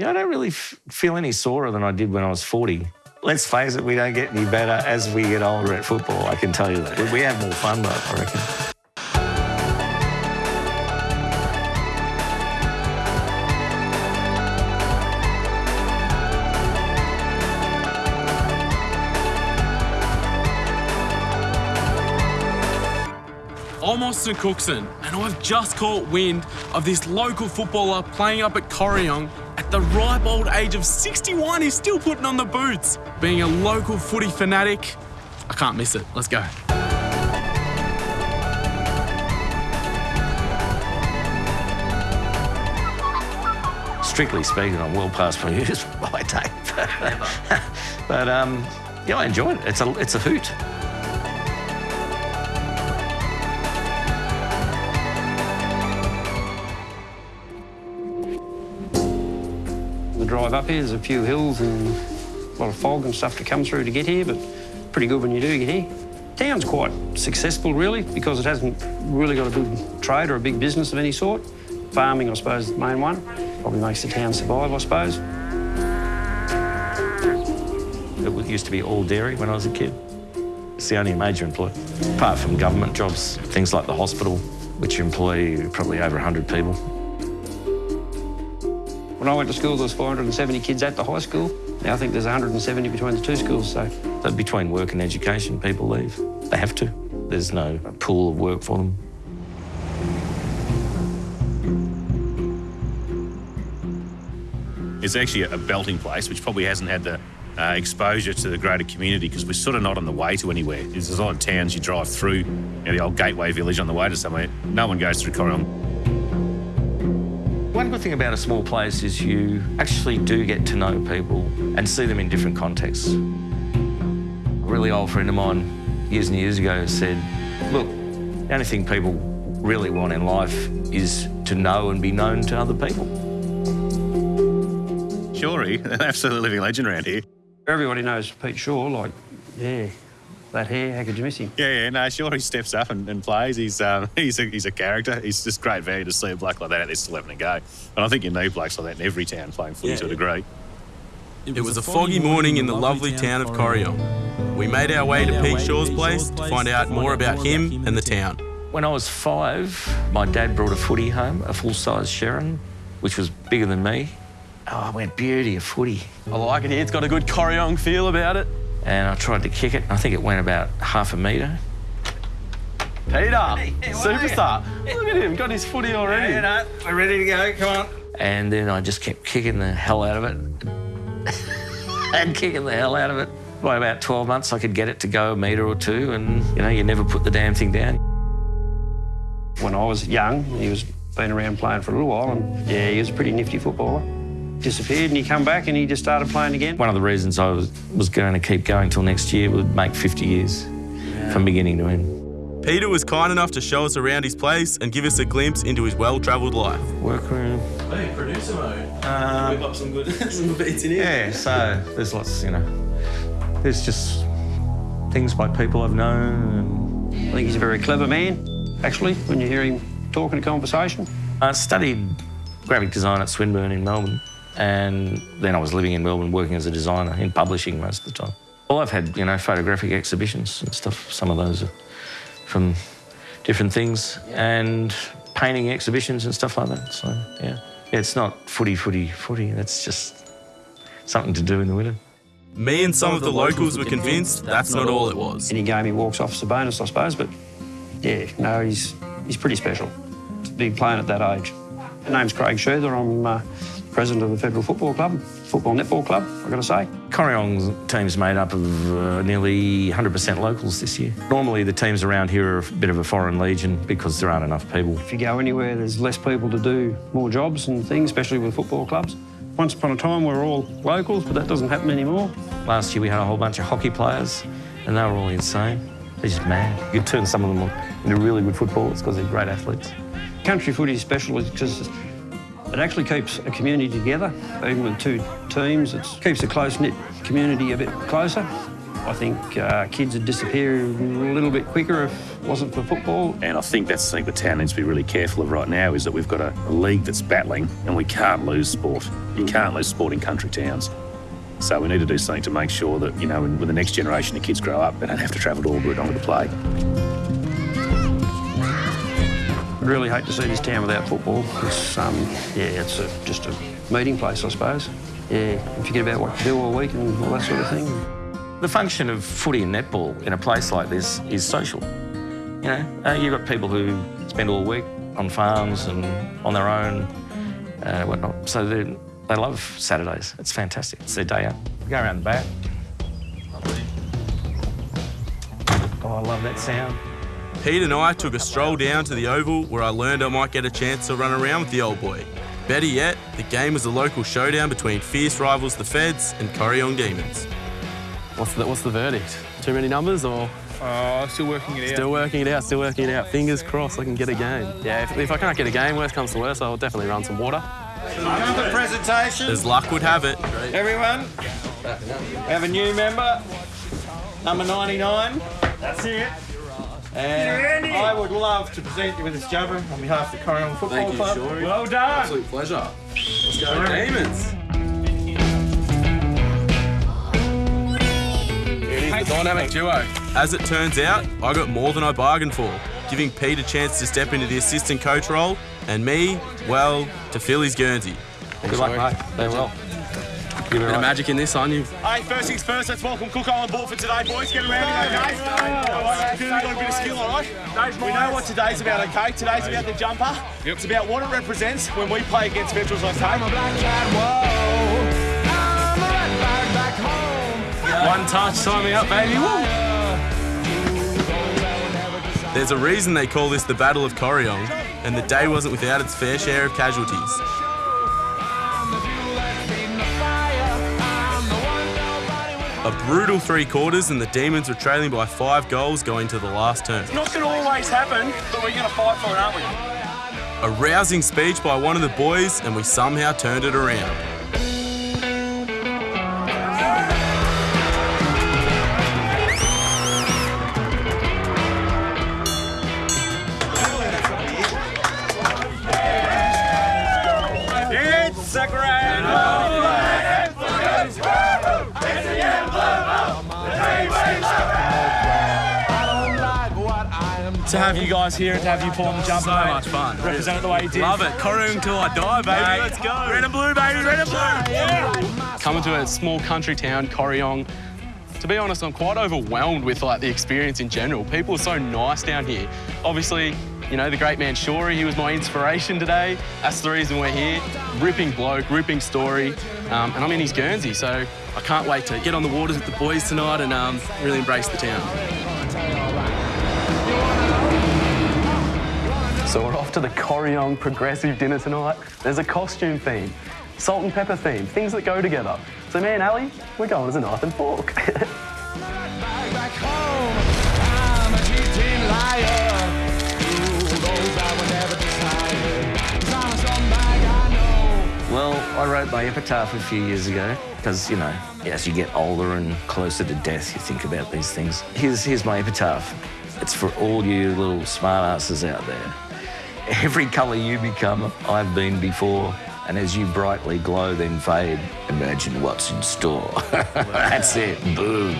Yeah, I don't really feel any sorer than I did when I was 40. Let's face it, we don't get any better as we get older at football, I can tell you that. We have more fun, though, I reckon. I'm Austin Cookson, and I've just caught wind of this local footballer playing up at Corryong at the ripe old age of 61, he's still putting on the boots. Being a local footy fanatic, I can't miss it. Let's go. Strictly speaking, I'm well past my years by date. but um, yeah, I enjoy it. It's a, it's a hoot. Drive up here. There's a few hills and a lot of fog and stuff to come through to get here, but pretty good when you do get here. Town's quite successful, really, because it hasn't really got a big trade or a big business of any sort. Farming, I suppose, is the main one. Probably makes the town survive, I suppose. It used to be all dairy when I was a kid. It's the only major employer. Apart from government jobs, things like the hospital, which employ probably over 100 people. When I went to school, there was 470 kids at the high school. Now I think there's 170 between the two schools, so... so between work and education, people leave. They have to. There's no pool of work for them. It's actually a belting place, which probably hasn't had the uh, exposure to the greater community because we're sort of not on the way to anywhere. There's a lot of towns you drive through, you know, the old Gateway Village on the way to somewhere. No one goes through Corryong. One good thing about a small place is you actually do get to know people and see them in different contexts. A really old friend of mine years and years ago said, look, the only thing people really want in life is to know and be known to other people. Shorey, an absolute living legend around here. Everybody knows Pete Shaw, like, yeah, that hair, how could you miss him? Yeah, yeah, no, sure, he steps up and, and plays. He's um, he's a, he's a character. He's just great value to see a bloke like that out there still having a go. And I think you need blokes like that in every town playing footy yeah, to a degree. It was a foggy morning in the lovely town of Corryong. We made our way to Pete Shaw's place to find out more about him and the town. When I was five, my dad brought a footy home, a full-size Sherrin, which was bigger than me. Oh, I went, beauty, a footy. I like it here. It's got a good Corryong feel about it and I tried to kick it. I think it went about half a metre. Peter, hey, superstar. Look at him, got his footy already. Yeah, no, we're ready to go, come on. And then I just kept kicking the hell out of it. and kicking the hell out of it. By about 12 months, I could get it to go a metre or two, and, you know, you never put the damn thing down. When I was young, he was been around playing for a little while, and, yeah, he was a pretty nifty footballer disappeared and he come back and he just started playing again. One of the reasons I was, was going to keep going till next year would make 50 years yeah. from beginning to end. Peter was kind enough to show us around his place and give us a glimpse into his well-travelled life. Workroom. Hey, producer mode. Um, Whip up some good some beats in here. Yeah, so there's lots, you know, there's just things by people I've known. I think he's a very clever man, actually, when you hear him talking a conversation. I studied graphic design at Swinburne in Melbourne. And then I was living in Melbourne working as a designer in publishing most of the time. Well, I've had, you know, photographic exhibitions and stuff. Some of those are from different things and painting exhibitions and stuff like that. So, yeah. It's not footy, footy, footy. That's just something to do in the winter. Me and some of the locals were convinced that's not all it was. Any game he walks off is a bonus, I suppose, but yeah, no, he's he's pretty special to be playing at that age. My name's Craig Sheather. I'm uh, president of the Federal Football Club, Football Netball Club, I've got to say. Corryong's team's made up of uh, nearly 100% locals this year. Normally the teams around here are a bit of a foreign legion because there aren't enough people. If you go anywhere, there's less people to do more jobs and things, especially with football clubs. Once upon a time, we were all locals, but that doesn't happen anymore. Last year, we had a whole bunch of hockey players, and they were all insane. They're just mad. You could turn some of them into really good footballers because they're great athletes. Country footy is special because it actually keeps a community together, even with two teams. It keeps a close-knit community a bit closer. I think uh, kids would disappear a little bit quicker if it wasn't for football. And I think that's something the town needs to be really careful of right now is that we've got a, a league that's battling and we can't lose sport. You can't lose sport in country towns. So we need to do something to make sure that, you know, when, when the next generation of kids grow up, they don't have to travel to Albury to play. Really hate to see this town without football. It's, um, yeah, it's a, just a meeting place, I suppose. Yeah, and forget about what to do all week and all that sort of thing. The function of footy and netball in a place like this is social. You know, uh, you've got people who spend all week on farms and on their own, uh, whatnot. So they they love Saturdays. It's fantastic. It's their day out. Go around the back. Oh, I love that sound. Pete and I took a stroll down to the Oval where I learned I might get a chance to run around with the old boy. Better yet, the game was a local showdown between fierce rivals the Feds and Corryong Demons. What's the, what's the verdict? Too many numbers or Oh, still working it out. still working it out, still working it out? Fingers crossed I can get a game. Yeah, if, if I can't get a game, worst comes to worst, I'll definitely run some water. Number presentation. As luck would have it, Everyone, we have a new member, number 99. That's it. And I would love to present you with this jumper on behalf of the Corryong Football Club. Well done. absolute pleasure. Let's go Demons. The dynamic duo. As it turns out, I got more than I bargained for, giving Pete a chance to step into the assistant coach role, and me, well, to fill his Guernsey. Good luck, mate. Play well. Give it Bit right. of magic in this, aren't you? Hey, first things first, let's welcome Cook on board for today, boys. Get around here, okay? All right, We've got a bit of skill, all right? We know what today's about, okay? Today's about the jumper. It's about what it represents when we play against Veterans, okay? One touch, sign me up, baby. Woo! There's a reason they call this the Battle of Corryong, and the day wasn't without its fair share of casualties. A brutal three quarters, and the Demons were trailing by five goals going to the last term. It's not going to always happen, but we're going to fight for it, aren't we? A rousing speech by one of the boys, and we somehow turned it around. To have you guys here and to have you pull on the jumper, So mate. much fun. Represent it the way you did. Love it. Corryong till I die, baby. Mate. Let's go. Red and blue, baby. Red and blue. Yeah. Coming to a small country town, Corryong. To be honest, I'm quite overwhelmed with like the experience in general. People are so nice down here. Obviously, you know, the great man Shorey, he was my inspiration today. That's the reason we're here. Ripping bloke, ripping story. Um, and I'm in his Guernsey, so I can't wait to get on the waters with the boys tonight and um, really embrace the town. So we're off to the Corryong Progressive Dinner tonight. There's a costume theme, salt and pepper theme, things that go together. So me and Ali, we're going as a knife and fork. Well, I wrote my epitaph a few years ago because, you know, as you get older and closer to death, you think about these things. Here's, here's my epitaph. It's for all you little smartasses out there. Every colour you become, I've been before. And as you brightly glow, then fade, imagine what's in store. That's it. Boom.